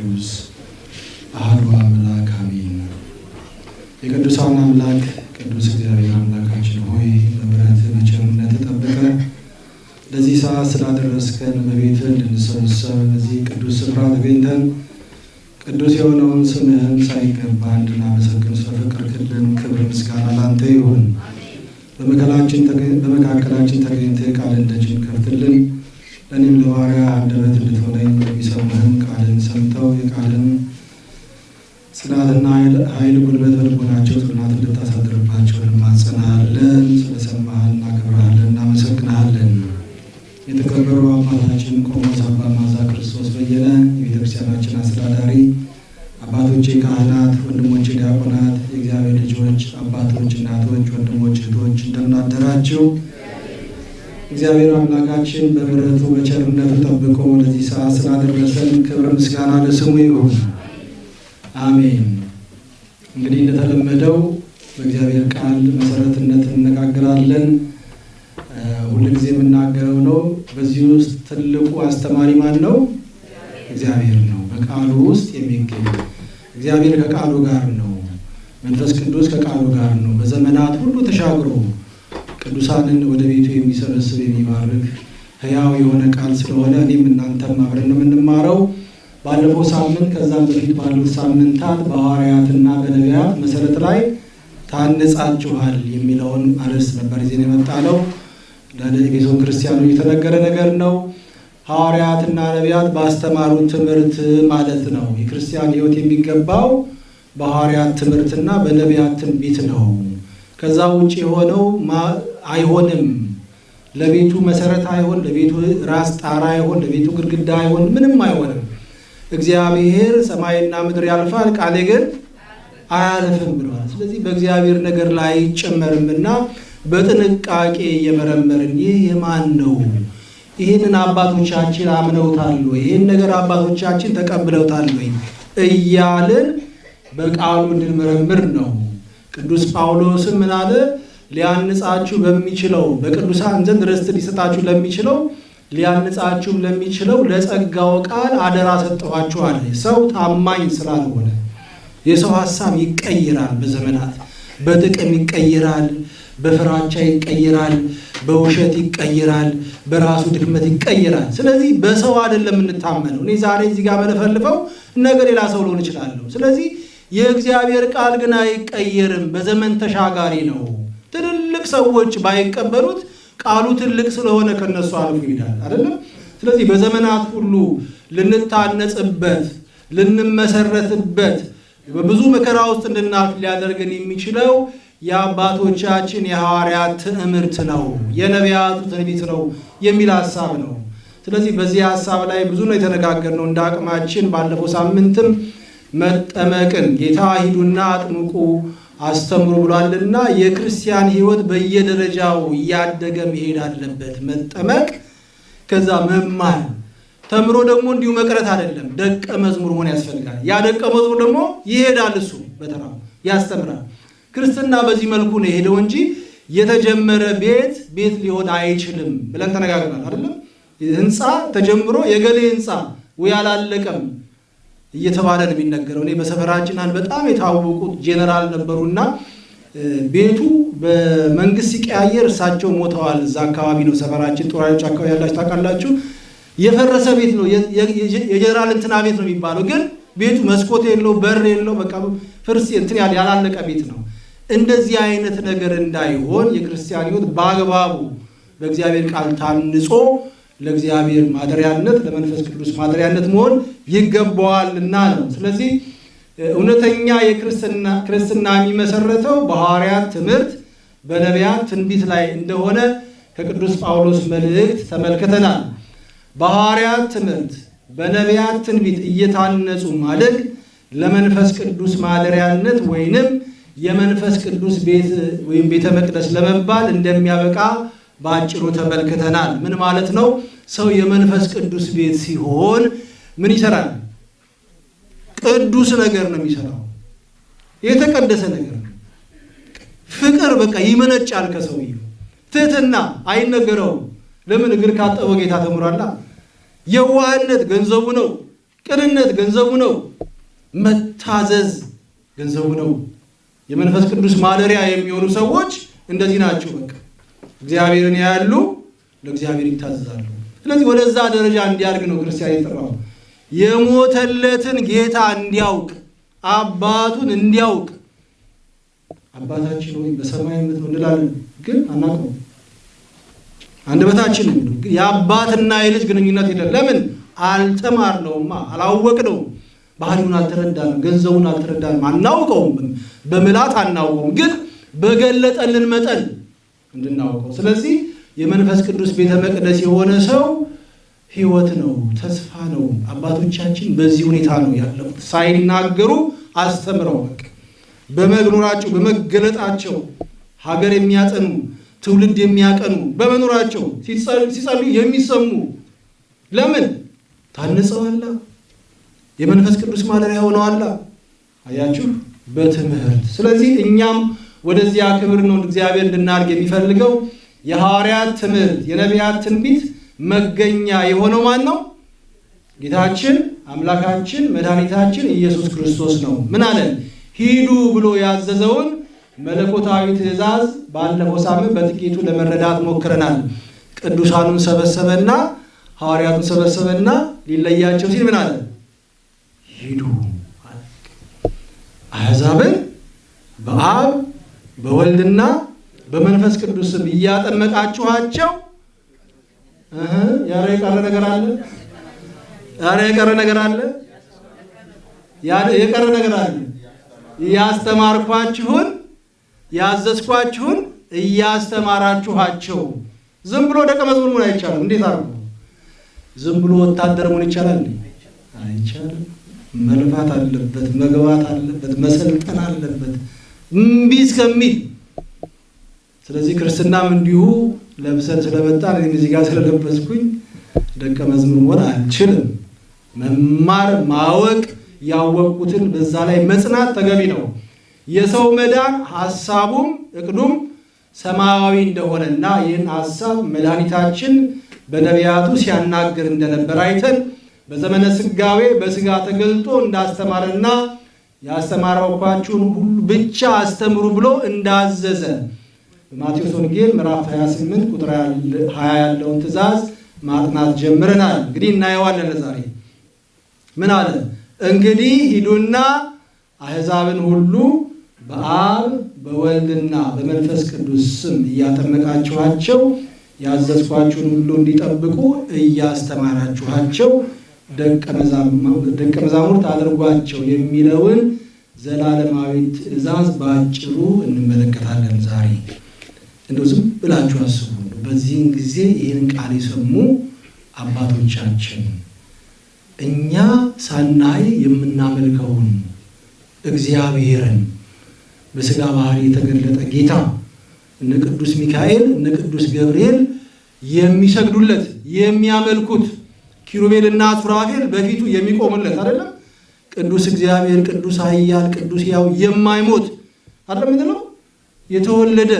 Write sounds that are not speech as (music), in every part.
ቅዱስ አሐዱ አምላክ አሜን። የቅዱሳን አምላክ ቅዱስ እግዚአብሔር አምላካችን ሆይ በምሕረት በቸርነት ጠብቀን ለዚህ ሰዓት ስላደረስከን በቤትህ እንድንሰበሰብ በዚህ ቅዱስ ስፍራ ተገኝተን ቅዱስ የሆነውን ስምህን ሳይገባ እንድናመሰግን ስለፈቀድክልን ክብር ምስጋና ላንተ ይሁን። በመካከላችን ተገኝተህ ቃልን ደጅን ከፍትልን የቃልን ጽናትና ኃይል ጉልበት በልቦናቸው ጽናት እንድታሳድርባቸው እንማጸናሃለን። ስለሰማህን እናከብርሃለን፣ እናመሰግንሃለን። የተከበሩ አባታችን ቆሞስ አባ ማዛ ክርስቶስ በየነ የቤተክርስቲያናችን አስተዳዳሪ፣ አባቶቼ ካህናት፣ ወንድሞቼ ዲያቆናት፣ የእግዚአብሔር ልጆች፣ አባቶች፣ እናቶች፣ ወንድሞች፣ እህቶች እንደምን አደራችሁ? እግዚአብሔር አምላካችን በምሕረቱ በቸርነቱ ጠብቆ ለዚህ ሰዓት ስላደረሰን ክብር ምስጋና ለስሙ ይሁን። አሜን። እንግዲህ እንደተለመደው በእግዚአብሔር ቃል መሰረትነት እንነጋገራለን። ሁልጊዜ የምናገረው ነው። በዚህ ውስጥ ትልቁ አስተማሪ ማን ነው? እግዚአብሔር ነው። በቃሉ ውስጥ የሚገኝ እግዚአብሔር ከቃሉ ጋር ነው። መንፈስ ቅዱስ ከቃሉ ጋር ነው። በዘመናት ሁሉ ተሻግሮ ቅዱሳንን ወደ ቤቱ የሚሰበስብ የሚባርክ ሕያው የሆነ ቃል ስለሆነ እኔም እናንተም አብረን ነው የምንማረው። ባለፈው ሳምንት ከዛም በፊት ባሉት ሳምንታት በሐዋርያትና በነቢያት መሰረት ላይ ታንጻችኋል የሚለውን አርዕስት ነበር ይዘን የመጣነው። ለቤተ ክርስቲያኑ የተነገረ ነገር ነው። ሐዋርያትና ነቢያት ባስተማሩን ትምህርት ማለት ነው። የክርስቲያን ሕይወት የሚገባው በሐዋርያት ትምህርትና በነቢያት ትንቢት ነው። ከዛ ውጭ የሆነው አይሆንም። ለቤቱ መሰረት አይሆን፣ ለቤቱ ራስ ጣራ አይሆን፣ ለቤቱ ግድግዳ አይሆን፣ ምንም አይሆንም። እግዚአብሔር ሰማይና ምድር ያልፋል፣ ቃሌ ግን አያልፍም ብለዋል። ስለዚህ በእግዚአብሔር ነገር ላይ አይጨመርምና በጥንቃቄ እየመረመርን ይህ የማን ነው? ይህንን አባቶቻችን አምነውታል ወይ? ይህን ነገር አባቶቻችን ተቀብለውታል ወይ? እያልን በቃሉ እንድንመረምር ነው። ቅዱስ ጳውሎስም ምን አለ? ሊያንጻችሁ በሚችለው በቅዱሳን ዘንድ ርስት ሊሰጣችሁ ለሚችለው ሊያንጻችሁም ለሚችለው ለጸጋው ቃል አደራ ሰጠኋችኋል። ሰው ታማኝ ስላልሆነ የሰው ሀሳብ ይቀይራል። በዘመናት በጥቅም ይቀይራል፣ በፍራቻ ይቀይራል፣ በውሸት ይቀይራል፣ በራሱ ድክመት ይቀይራል። ስለዚህ በሰው አይደለም የምንታመነው። እኔ ዛሬ እዚህ ጋር መለፈልፈው ነገ ሌላ ሰው ልሆን እችላለሁ። ስለዚህ የእግዚአብሔር ቃል ግን አይቀየርም፣ በዘመን ተሻጋሪ ነው። ትልልቅ ሰዎች ባይቀበሉት ቃሉ ትልቅ ስለሆነ ከነሱ አልፎ ይሄዳል አይደለም። ስለዚህ በዘመናት ሁሉ ልንታነጽበት፣ ልንመሰረትበት፣ በብዙ መከራ ውስጥ እንድናልፍ ሊያደርገን የሚችለው የአባቶቻችን የሐዋርያት ትምህርት ነው፣ የነቢያቱ ትንቢት ነው የሚል ሀሳብ ነው። ስለዚህ በዚህ ሀሳብ ላይ ብዙ ነው የተነጋገርነው እንደ አቅማችን። ባለፈው ሳምንትም መጠመቅን ጌታ ሂዱና አጥምቁ አስተምሩ ብሏልና የክርስቲያን ሕይወት በየደረጃው እያደገ መሄድ አለበት። መጠመቅ፣ ከዛ መማር፣ ተምሮ ደግሞ እንዲሁ መቅረት አይደለም። ደቀ መዝሙር መሆን ያስፈልጋል። ያ ደቀ መዝሙር ደግሞ ይሄዳል፣ እሱ በተራው ያስተምራል። ክርስትና በዚህ መልኩ ነው የሄደው እንጂ የተጀመረ ቤት ቤት ሊሆን አይችልም ብለን ተነጋግረናል አይደለም። ህንፃ ተጀምሮ የገሌ ህንፃ ወይ አላለቀም እየተባለ ነው የሚነገረው። እኔ በሰፈራችን አንድ በጣም የታወቁት ጄኔራል ነበሩና ቤቱ በመንግስት ሲቀያየር እሳቸው ሞተዋል። እዛ አካባቢ ነው ሰፈራችን፣ ጦር ኃይሎች አካባቢ ያላችሁ ታውቃላችሁ። የፈረሰ ቤት ነው የጄኔራል እንትና ቤት ነው የሚባለው። ግን ቤቱ መስኮት የለው በር የለው፣ በቃ ፍርስ እንትን ያላለቀ ቤት ነው። እንደዚህ አይነት ነገር እንዳይሆን የክርስቲያን ህይወት በአግባቡ በእግዚአብሔር ቃል ታንጾ ለእግዚአብሔር ማደሪያነት ለመንፈስ ቅዱስ ማደሪያነት መሆን ይገባዋልና ነው። ስለዚህ እውነተኛ የክርስትና የሚመሰረተው በሐዋርያት ትምህርት በነቢያት ትንቢት ላይ እንደሆነ ከቅዱስ ጳውሎስ መልእክት ተመልክተናል። በሐዋርያት ትምህርት በነቢያት ትንቢት እየታነጹ ማደግ ለመንፈስ ቅዱስ ማደሪያነት ወይንም የመንፈስ ቅዱስ ቤት ወይም ቤተ መቅደስ ለመባል እንደሚያበቃ በአጭሩ ተመልክተናል። ምን ማለት ነው? ሰው የመንፈስ ቅዱስ ቤት ሲሆን ምን ይሰራል? ቅዱስ ነገር ነው የሚሰራው። የተቀደሰ ነገር ነው። ፍቅር በቃ ይመነጫል ከሰውየው። ትህትና አይነገረውም። ለምን? እግር ካጠበው ጌታ ተምሯላ። የዋህነት ገንዘቡ ነው። ቅንነት ገንዘቡ ነው። መታዘዝ ገንዘቡ ነው። የመንፈስ ቅዱስ ማደሪያ የሚሆኑ ሰዎች እንደዚህ ናቸው። በቃ እግዚአብሔርን ያያሉ፣ ለእግዚአብሔር ይታዘዛሉ። ስለዚህ ወደዛ ደረጃ እንዲያድግ ነው ክርስቲያን የጠራው። የሞተለትን ጌታ እንዲያውቅ አባቱን እንዲያውቅ አባታችን ወይ በሰማይ የምትኖር እንላለን፣ ግን አናውቀውም። አንደበታችን የአባትና የልጅ ግንኙነት የለም። ለምን? አልተማርነውማ፣ አላወቅነውም። ባህሪውን አልተረዳንም፣ ገንዘቡን አልተረዳንም፣ አናውቀውም። በምላት አናውቀውም፣ ግን በገለጠልን መጠን እንድናውቀው። ስለዚህ የመንፈስ ቅዱስ ቤተ መቅደስ የሆነ ሰው ሕይወት ነው፣ ተስፋ ነው። አባቶቻችን በዚህ ሁኔታ ነው ያለፉት፣ ሳይናገሩ አስተምረው በቃ በመኖራቸው በመገለጣቸው ሀገር የሚያጠኑ ትውልድ የሚያቀኑ በመኖራቸው ሲጸልዩ የሚሰሙ ለምን ታንጸዋላ፣ የመንፈስ ቅዱስ ማደሪያ ሆነዋላ። አያችሁ በትምህርት ስለዚህ እኛም ወደዚያ ክብር ነው እግዚአብሔር እንድናድግ የሚፈልገው። የሐዋርያት ትምህርት የነቢያት ትንቢት መገኛ የሆነው ማን ነው? ጌታችን አምላካችን መድኃኒታችን ኢየሱስ ክርስቶስ ነው። ምን አለን? ሂዱ ብሎ ያዘዘውን መለኮታዊ ትእዛዝ ባለፈው ሳምንት በጥቂቱ ለመረዳት ሞክረናል። ቅዱሳኑን ሰበሰበና ሐዋርያቱን ሰበሰበና ሊለያቸው ሲል ምን አለ? ሂዱ አሕዛብን በአብ በወልድና በመንፈስ ቅዱስ እያጠመቃችኋቸው ያረ የቀረ ነገር አለ? ያረ የቀረ ነገር አለ? የቀረ ነገር አለ? ያስተማርኳችሁን ያዘዝኳችሁን እያስተማራችኋቸው። ዝም ብሎ ደቀ መዝሙር መሆን አይቻልም። እንዴት አድርጎ ዝም ብሎ ወታደር መሆን ይቻላል? አይቻልም። መልፋት አለበት፣ መግባት አለበት፣ መሰልጠን አለበት እምቢ እስከሚል። ስለዚህ ክርስትናም እንዲሁ ለብሰን ስለመጣን እኔም እዚህ ጋር ስለለበስኩኝ ደቀ መዝሙር መሆን አልችልም። መማር ማወቅ ያወቁትን በዛ ላይ መጽናት ተገቢ ነው። የሰው መዳን ሐሳቡም እቅዱም ሰማያዊ እንደሆነና ይህን ሐሳብ መድኃኒታችን በነቢያቱ ሲያናግር እንደነበር አይተን በዘመነ ስጋዌ በስጋ ተገልጦ እንዳስተማረና ያስተማረኳችሁን ሁሉ ብቻ አስተምሩ ብሎ እንዳዘዘ በማቴዎስ ወንጌል ምዕራፍ 28 ቁጥር 20 ያለውን ትእዛዝ ማጥናት ጀምረናል። እንግዲህ እናየዋለን ለዛሬ ምን አለ? እንግዲህ ሂዱና አሕዛብን ሁሉ በአብ በወልድና በመንፈስ ቅዱስ ስም እያጠመቃችኋቸው ያዘዝኳችሁን ሁሉ እንዲጠብቁ እያስተማራችኋቸው ደቀ መዛሙርት አድርጓቸው የሚለውን ዘላለማዊ ትእዛዝ በአጭሩ እንመለከታለን ዛሬ። እንደው ዝም ብላችሁ አስቡ። በዚህን ጊዜ ይህን ቃል የሰሙ አባቶቻችን እኛ ሳናይ የምናመልከውን እግዚአብሔርን በሥጋ ባህሪ የተገለጠ ጌታ እነ ቅዱስ ሚካኤል እነ ቅዱስ ገብርኤል የሚሰግዱለት የሚያመልኩት ኪሩቤልና ሱራፌል በፊቱ የሚቆሙለት አይደለም። ቅዱስ እግዚአብሔር ቅዱስ ኃያል ቅዱስ ሕያው የማይሞት አይደለም ምንድነው? የተወለደ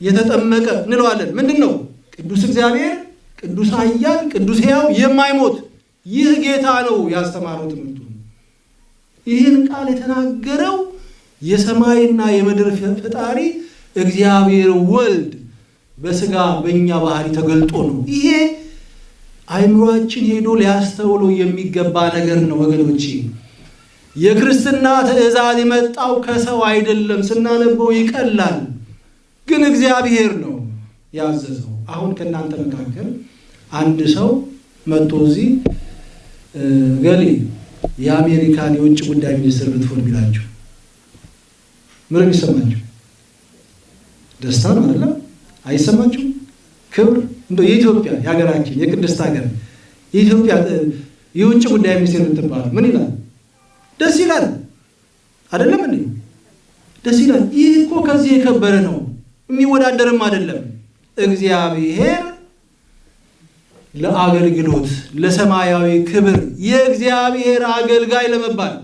የተጠመቀ እንለዋለን። ምንድን ነው? ቅዱስ እግዚአብሔር ቅዱስ ኃያል ቅዱስ ሕያው የማይሞት ይህ ጌታ ነው ያስተማረው ትምህርቱ። ይህን ቃል የተናገረው የሰማይና የምድር ፈጣሪ እግዚአብሔር ወልድ በሥጋ በእኛ ባህሪ ተገልጦ ነው። ይሄ አይምሯችን ሄዶ ሊያስተውለው የሚገባ ነገር ነው ወገኖቼ። የክርስትና ትእዛዝ የመጣው ከሰው አይደለም። ስናነበው ይቀላል፣ ግን እግዚአብሔር ነው ያዘዘው። አሁን ከእናንተ መካከል አንድ ሰው መጥቶ እዚህ ገሌ የአሜሪካን የውጭ ጉዳይ ሚኒስትር ብትሆን ቢላችሁ ምን የሚሰማችሁ? ደስታ ነው አይደለም? አይሰማችሁም? ክብር እንደ የኢትዮጵያ የሀገራችን የቅድስት ሀገር የኢትዮጵያ የውጭ ጉዳይ ሚኒስቴር ብትባሉ ምን ይላል? ደስ ይላል አይደለም እንዴ? ደስ ይላል። ይህ እኮ ከዚህ የከበረ ነው፣ የሚወዳደርም አይደለም። እግዚአብሔር ለአገልግሎት ለሰማያዊ ክብር የእግዚአብሔር አገልጋይ ለመባል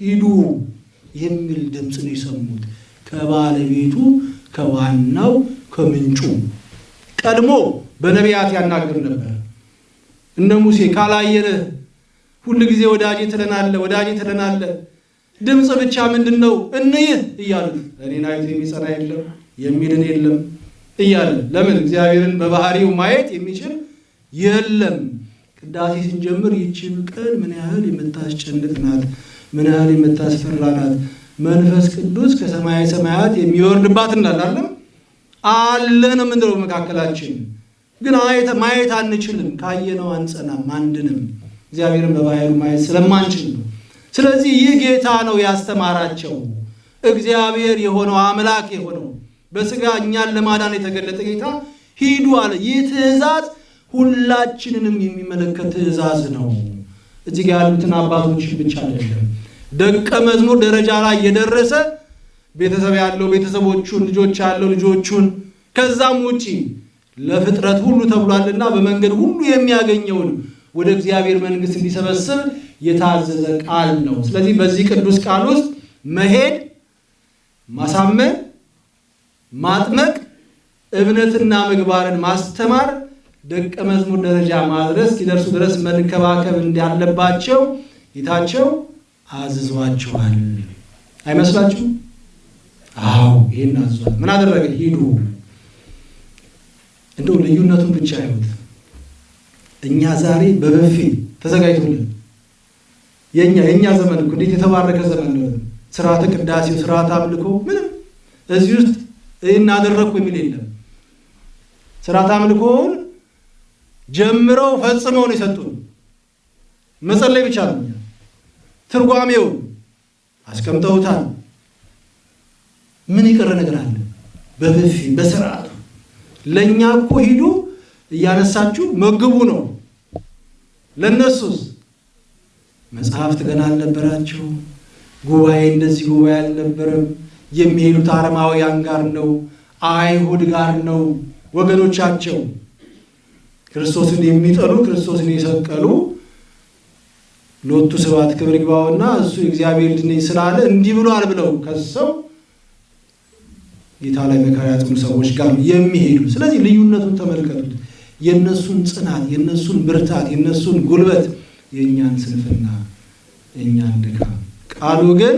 ሂዱ የሚል ድምፅ ነው የሰሙት ከባለቤቱ ከዋናው ከምንጩ ቀድሞ በነቢያት ያናግር ነበር። እነ ሙሴ ካላየንህ ሁል ጊዜ ወዳጄ ትለናለ፣ ወዳጄ ትለናለ። ድምፅ ብቻ ምንድን ነው እንይህ እያሉት እኔን አይቶ የሚጸና የለም የሚድን የለም እያለ ለምን እግዚአብሔርን በባህሪው ማየት የሚችል የለም። ቅዳሴ ስንጀምር ይችን ቀን ምን ያህል የምታስጨንቅ ናት፣ ምን ያህል የምታስፈራ ናት። መንፈስ ቅዱስ ከሰማያዊ ሰማያት የሚወርድባት እንዳላለም አለ ነው የምንለው። መካከላችን ግን ማየት አንችልም። ካየነው አንጸናም፣ አንድንም እግዚአብሔርን በባህሪው ማየት ስለማንችል ነው። ስለዚህ ይህ ጌታ ነው ያስተማራቸው። እግዚአብሔር የሆነው አምላክ የሆነው በስጋ እኛን ለማዳን የተገለጠ ጌታ ሂዱ አለ። ይህ ትእዛዝ ሁላችንንም የሚመለከት ትእዛዝ ነው። እዚህ ጋር ያሉትን አባቶች ብቻ አይደለም። ደቀ መዝሙር ደረጃ ላይ የደረሰ ቤተሰብ ያለው ቤተሰቦቹን፣ ልጆች ያለው ልጆቹን፣ ከዛም ውጪ ለፍጥረት ሁሉ ተብሏልና በመንገድ ሁሉ የሚያገኘውን ወደ እግዚአብሔር መንግሥት እንዲሰበስብ የታዘዘ ቃል ነው። ስለዚህ በዚህ ቅዱስ ቃል ውስጥ መሄድ፣ ማሳመን፣ ማጥመቅ፣ እምነትና ምግባርን ማስተማር፣ ደቀ መዝሙር ደረጃ ማድረስ እስኪደርሱ ድረስ መንከባከብ እንዳለባቸው ጌታቸው አዝዟቸዋል። አይመስላችሁም? አዎ ይህን አዟል። ምን አደረገ? ሂዱ። እንደው ልዩነቱን ብቻ ይሁት እኛ ዛሬ በበፊ ተዘጋጅቶልን የኛ የኛ ዘመን እኮ እንዴት የተባረከ ዘመን ነው። ስርዓተ ቅዳሴው፣ ስርዓተ አምልኮ ምንም እዚህ ውስጥ እናደረግኩ የሚል የለም። ስርዓተ አምልኮውን ጀምረው ፈጽመው ነው የሰጡን። መጸለይ ብቻ ነው። ትርጓሜውን አስቀምጠውታል። ምን የቀረ ነገር አለ? በበፊ በስርዓቱ ለእኛ እኮ ሂዱ እያነሳችሁ መግቡ ነው። ለእነሱስ መጽሐፍት ገና አልነበራቸው። ጉባኤ እንደዚህ ጉባኤ አልነበረም። የሚሄዱት አረማውያን ጋር ነው፣ አይሁድ ጋር ነው። ወገኖቻቸው ክርስቶስን የሚጠሉ ክርስቶስን የሰቀሉ ሎቱ ስብሐት ክብር ይግባውና እሱ የእግዚአብሔር ልጅ ነኝ ስላለ እንዲህ ብሏል ብለው ከሰው ጌታ ላይ መከራ ሰዎች ጋር የሚሄዱ ስለዚህ ልዩነቱን ተመልከቱት። የእነሱን ጽናት፣ የእነሱን ብርታት፣ የእነሱን ጉልበት፣ የእኛን ስንፍና፣ የእኛን ድካም። ቃሉ ግን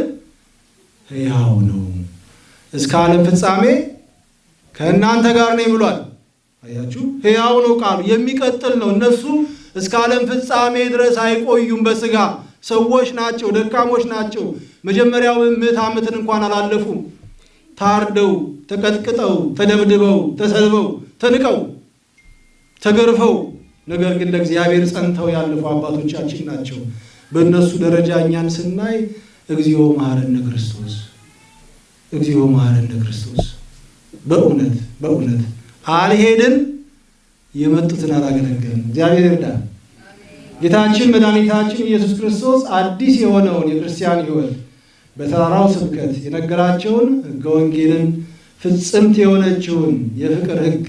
ሕያው ነው፣ እስከ ዓለም ፍጻሜ ከእናንተ ጋር ነኝ ብሏል። አያችሁ፣ ሕያው ነው ቃሉ፣ የሚቀጥል ነው። እነሱ እስከ ዓለም ፍጻሜ ድረስ አይቆዩም። በስጋ ሰዎች ናቸው፣ ደካሞች ናቸው። መጀመሪያው ምዕት ዓመትን እንኳን አላለፉም። ታርደው፣ ተቀጥቅጠው፣ ተደብድበው፣ ተሰልበው፣ ተንቀው ተገርፈው ነገር ግን ለእግዚአብሔር ጸንተው ያለፉ አባቶቻችን ናቸው። በእነሱ ደረጃ እኛን ስናይ እግዚኦ መሐረነ ክርስቶስ፣ እግዚኦ መሐረነ ክርስቶስ። በእውነት በእውነት አልሄድን የመጡትን አላገለገልን። እግዚአብሔር ይርዳል። ጌታችን መድኃኒታችን ኢየሱስ ክርስቶስ አዲስ የሆነውን የክርስቲያን ሕይወት በተራራው ስብከት የነገራቸውን ሕገ ወንጌልን ፍጽምት የሆነችውን የፍቅር ሕግ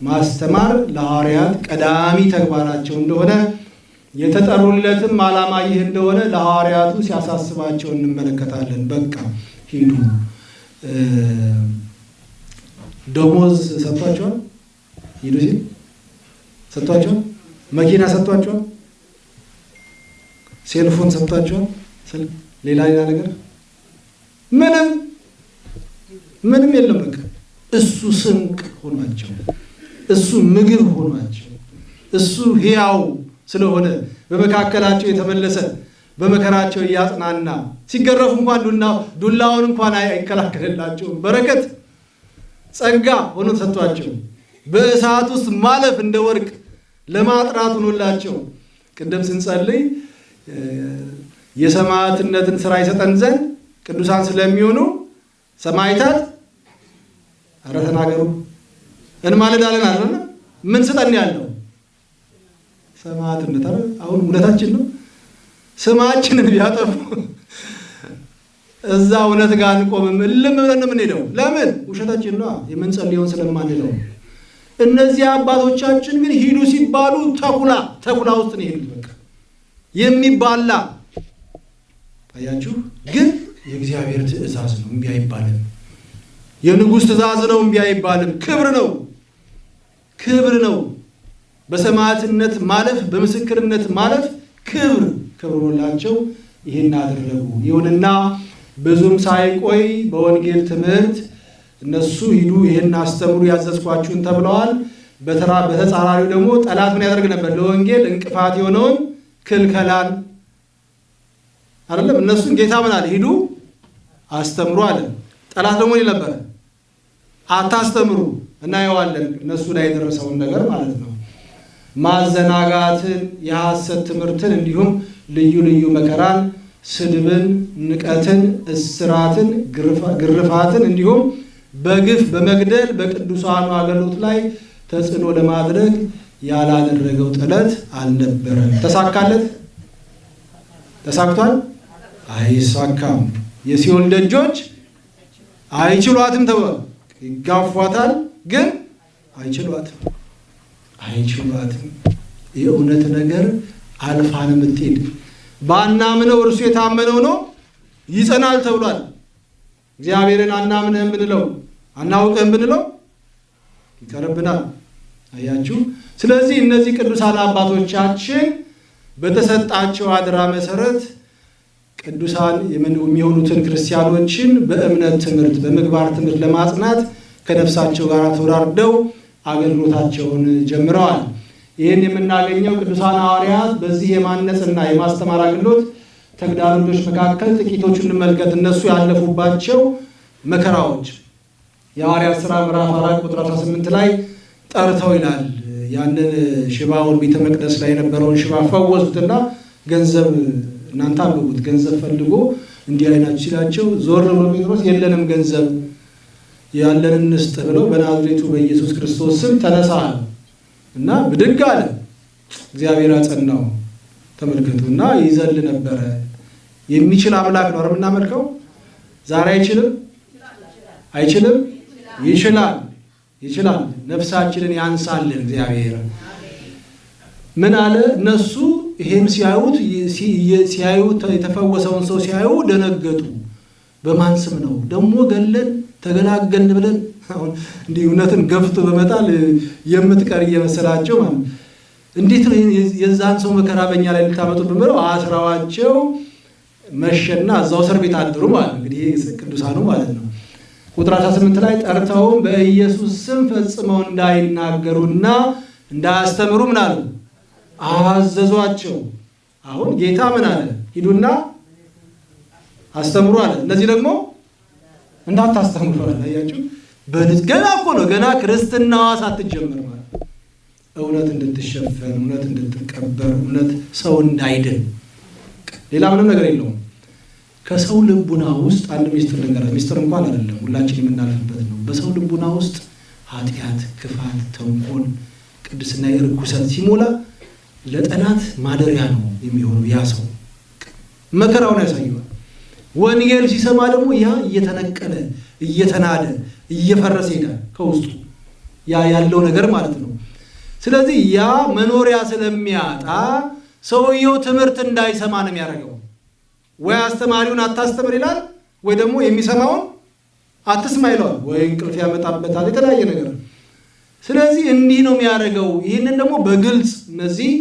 ማስተማር ለሐዋርያት ቀዳሚ ተግባራቸው እንደሆነ የተጠሩለትም ዓላማ ይህ እንደሆነ ለሐዋርያቱ ሲያሳስባቸው እንመለከታለን። በቃ ሂዱ። ደሞዝ ሰጥቷቸዋል። ሂዱ ሲል ሰጥቷቸዋል። መኪና ሰጥቷቸዋል። ሴልፎን ሰጥቷቸዋል። ሌላ ሌላ ነገር ምንም ምንም የለም። በቃ እሱ ስንቅ ሆኗቸው እሱ ምግብ ሆኗቸው እሱ ሕያው ስለሆነ በመካከላቸው የተመለሰ በመከራቸው እያጽናና ሲገረፉ እንኳን ዱላውን እንኳን አይከላከልላቸውም። በረከት ጸጋ ሆኖ ተሰጥቷቸው በእሳት ውስጥ ማለፍ እንደ ወርቅ ለማጥራት ሆኖላቸው ቅድም ስንጸልይ የሰማዕትነትን ስራ ይሰጠን ዘንድ ቅዱሳን ስለሚሆኑ ሰማዕታት ኧረ ተናገሩ እንማልዳለን አለ። ምን ስጠን ያለው ሰማዕትነት አሁን እውነታችን ነው። ስማችንን ቢያጠፉ እዛ እውነት ጋር አንቆምም። እልም ብለን የምንሄደው ለምን? ውሸታችን ነው የምንጸልየውን ስለማንለው። እነዚህ አባቶቻችን ግን ሂዱ ሲባሉ ተኩላ ተኩላ ውስጥ ነው የሄዱት። በቃ የሚባላ አያችሁ። ግን የእግዚአብሔር ትእዛዝ ነው፣ እምቢ አይባልም። የንጉሥ ትእዛዝ ነው፣ እምቢ አይባልም። ክብር ነው ክብር ነው። በሰማዕትነት ማለፍ በምስክርነት ማለፍ ክብር ሆኖላቸው ይህን አደረጉ። ይሁንና ብዙም ሳይቆይ በወንጌል ትምህርት እነሱ ሂዱ ይህን አስተምሩ ያዘዝኳችሁን ተብለዋል። በተራ በተጻራሪው ደግሞ ጠላት ምን ያደርግ ነበር? ለወንጌል እንቅፋት የሆነውን ክልከላን አይደለም። እነሱን ጌታ ምን አለ? ሂዱ አስተምሩ አለ። ጠላት ደግሞ ይል አታስተምሩ። እናየዋለን እነሱ ላይ የደረሰውን ነገር ማለት ነው። ማዘናጋትን፣ የሐሰት ትምህርትን እንዲሁም ልዩ ልዩ መከራን፣ ስድብን፣ ንቀትን፣ እስራትን፣ ግርፋትን እንዲሁም በግፍ በመግደል በቅዱሳኑ አገልግሎት ላይ ተጽዕኖ ለማድረግ ያላደረገው ጥረት አልነበረም። ተሳካለት? ተሳክቷል? አይሳካም። የሲኦል ደጆች አይችሏትም ተብሏል። ይጋፏታል፣ ግን አይችሏትም አይችሏትም። የእውነት ነገር አልፋን የምትሄድ ባናምነው እርሱ የታመነው ነው ይጸናል ተብሏል። እግዚአብሔርን አናምንህም ብንለው አናውቅህም ብንለው ይቀርብናል። አያችሁ። ስለዚህ እነዚህ ቅዱሳን አባቶቻችን በተሰጣቸው አደራ መሰረት ቅዱሳን የሚሆኑትን ክርስቲያኖችን በእምነት ትምህርት፣ በምግባር ትምህርት ለማጽናት ከነፍሳቸው ጋር ተወራርደው አገልግሎታቸውን ጀምረዋል። ይህን የምናገኘው ቅዱሳን ሐዋርያት በዚህ የማነጽና የማስተማር አገልግሎት ተግዳሮቶች መካከል ጥቂቶቹ እንመልከት። እነሱ ያለፉባቸው መከራዎች የሐዋርያት ሥራ ምዕራፍ አራት ቁጥር 18 ላይ ጠርተው ይላል ያንን ሽባውን ቤተ መቅደስ ላይ የነበረውን ሽባ ፈወሱትና ገንዘብ እናንተ አንብቡት። ገንዘብ ፈልጎ እንዲህ አይናችሁ ሲላቸው ዞር ብሎ ጴጥሮስ የለንም ገንዘብ ያለንን እንስጥ ብለው በናዝሬቱ በኢየሱስ ክርስቶስ ስም ተነሳ እና ብድግ አለ። እግዚአብሔር አጸናው። ተመልከቱ እና ይዘል ነበረ። የሚችል አምላክ ነው የምናመልከው። ዛሬ አይችልም አይችልም? ይችላል ይችላል። ነፍሳችንን ያንሳልን እግዚአብሔር። ምን አለ? እነሱ ይሄን ሲያዩት ሲያዩት የተፈወሰውን ሰው ሲያዩ ደነገጡ። በማን ስም ነው ደግሞ ገለን ተገላገልን ብለን አሁን እንዲህ እውነትን ገፍቶ በመጣል የምትቀር እየመሰላቸው ማለት እንዴት የዛን ሰው መከራ በእኛ ላይ ልታመጡ ብለው አስራዋቸው መሸና እዛው እስር ቤት አድሩ ማለት እንግዲህ ቅዱሳኑ ማለት ነው። ቁጥር 18 ላይ ጠርተውም በኢየሱስ ስም ፈጽመው እንዳይናገሩና እንዳያስተምሩ ምን አሉ አዘዟቸው። አሁን ጌታ ምን አለ? ሂዱና አስተምሩ አለ። እነዚህ ደግሞ እንዳታስተምሩ አለ። ገና እኮ ነው ገና ክርስትናዋ ሳትጀመር ማለት እውነት እንድትሸፈን እውነት እንድትቀበር እውነት ሰው እንዳይድን ሌላ ምንም ነገር የለውም። ከሰው ልቡና ውስጥ አንድ ሚስጥር ልንገራችሁ። ሚስጥር እንኳን አይደለም፣ ሁላችን የምናልፍበት ነው። በሰው ልቡና ውስጥ ኃጢአት፣ ክፋት፣ ተንኮል፣ ቅድስና፣ ርኩሰት ሲሞላ ለጠላት ማደሪያ ነው የሚሆነው። ያ ሰው መከራውን ያሳየዋል። ወንጌል ሲሰማ ደግሞ ያ እየተነቀለ እየተናደ እየፈረሰ ይሄዳል ከውስጡ ያ ያለው ነገር ማለት ነው። ስለዚህ ያ መኖሪያ ስለሚያጣ ሰውየው ትምህርት እንዳይሰማ ነው የሚያደርገው። ወይ አስተማሪውን አታስተምር ይላል፣ ወይ ደግሞ የሚሰማውን አትስማ ይለዋል፣ ወይ እንቅልፍ ያመጣበታል፣ የተለያየ ነገር። ስለዚህ እንዲህ ነው የሚያደርገው። ይህንን ደግሞ በግልጽ እነዚህ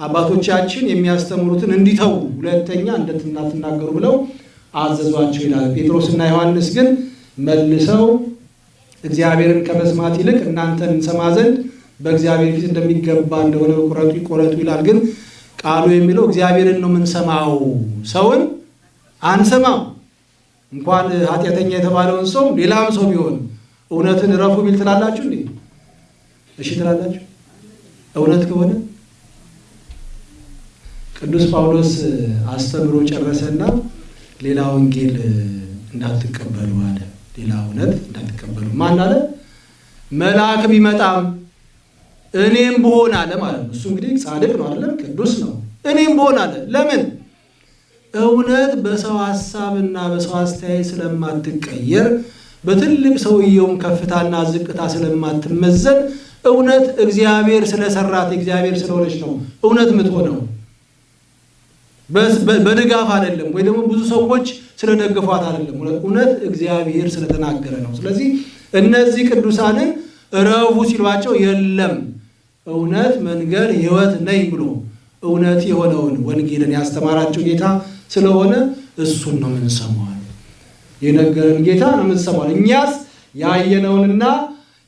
አባቶቻችን የሚያስተምሩትን እንዲተዉ ሁለተኛ እንዳትናገሩ ብለው አዘዟቸው ይላል። ጴጥሮስና ዮሐንስ ግን መልሰው እግዚአብሔርን ከመስማት ይልቅ እናንተን እንሰማ ዘንድ በእግዚአብሔር ፊት እንደሚገባ እንደሆነ ቁረጡ ይቆረጡ ይላል። ግን ቃሉ የሚለው እግዚአብሔርን ነው የምንሰማው፣ ሰውን አንሰማም። እንኳን ኃጢአተኛ የተባለውን ሰው ሌላም ሰው ቢሆን እውነትን እረፉ ቢል ትላላችሁ እንዴ? እሺ ትላላችሁ? እውነት ከሆነ ቅዱስ ጳውሎስ አስተምሮ ጨረሰና ሌላ ወንጌል እንዳትቀበሉ አለ። ሌላ እውነት እንዳትቀበሉ ማን አለ? መልአክ ቢመጣም እኔም ብሆን አለ ማለት ነው። እሱ እንግዲህ ጻድቅ ነው አይደለም? ቅዱስ ነው። እኔም ብሆን አለ። ለምን? እውነት በሰው ሀሳብና በሰው አስተያየት ስለማትቀየር በትልቅ ሰውየውም ከፍታና ዝቅታ ስለማትመዘን እውነት እግዚአብሔር ስለሰራት እግዚአብሔር ስለሆነች ነው እውነት የምትሆነው በድጋፍ አይደለም፣ ወይ ደግሞ ብዙ ሰዎች ስለደገፏት አይደለም። እውነት እግዚአብሔር ስለተናገረ ነው። ስለዚህ እነዚህ ቅዱሳንን እረፉ ሲሏቸው የለም እውነት መንገድ ሕይወት ነኝ ብሎ እውነት የሆነውን ወንጌልን ያስተማራቸው ጌታ ስለሆነ እሱን ነው የምንሰማዋል። የነገረን ጌታ ነው የምንሰማዋል። እኛስ ያየነውንና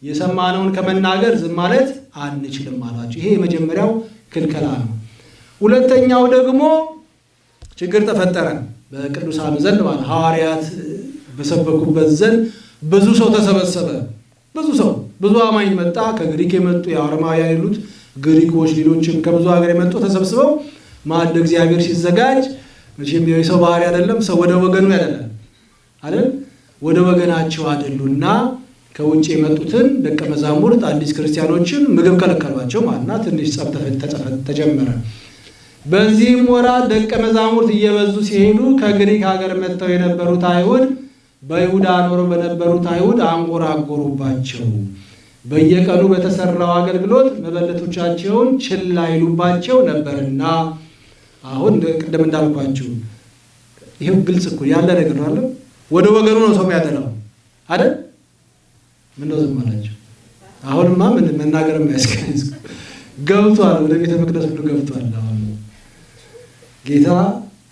የሰማነውን ከመናገር ዝም ማለት አንችልም አሏቸው። ይሄ የመጀመሪያው ክልከላ ነው። ሁለተኛው ደግሞ ችግር ተፈጠረ በቅዱሳን ዘንድ ማለት ሐዋርያት በሰበኩበት ዘንድ ብዙ ሰው ተሰበሰበ። ብዙ ሰው ብዙ አማኝ መጣ። ከግሪክ የመጡ የአረማውያን የሉት ግሪኮች፣ ሌሎችም ከብዙ ሀገር የመጡ ተሰብስበው ማዕደ እግዚአብሔር ሲዘጋጅ መቼም የሰው ባህሪ አይደለም። ሰው ወደ ወገኑ ያደላል አይደል? ወደ ወገናቸው አደሉና ከውጭ የመጡትን ደቀ መዛሙርት አዲስ ክርስቲያኖችን ምግብ ከለከሏቸው ማለትና ትንሽ ጸብ ተጀመረ። በዚህም ወራት ደቀ መዛሙርት እየበዙ ሲሄዱ ከግሪክ ሀገር መጥተው የነበሩት አይሁድ በይሁዳ ኖሮ በነበሩት አይሁድ አንጎራጎሩባቸው። በየቀኑ በተሰራው አገልግሎት መበለቶቻቸውን ችላ ይሉባቸው ነበርና። አሁን ቅድም እንዳልኳችሁ ይሄው ግልጽ እኮ ያለ ነገር አለ። ወደ ወገኑ ነው ሰው ያደላው አይደል? ምን ነው ዝም አላቸው? አሁንማ ምን መናገር የማያስቀኝ ገብቷል። ወደ ቤተ መቅደስ ሁሉ ገብቷል። አሁን ጌታ